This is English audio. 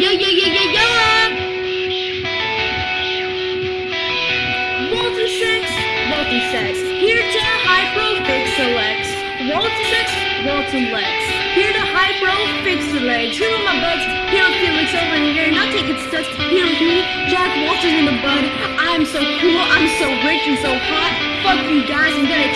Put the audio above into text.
Yeah! Yeah, yeah, yeah, yeah, Multisex, Multisex, multi-sex. Here to hypro fix the legs. Multi-sex, multi-lex. Here to hypro fix the legs. Here with my buds, here with Felix over here. Not taking steps. Here with me, Jack Walters in the bud. I'm so cool, I'm so rich and so hot. Fuck you guys, I'm gonna.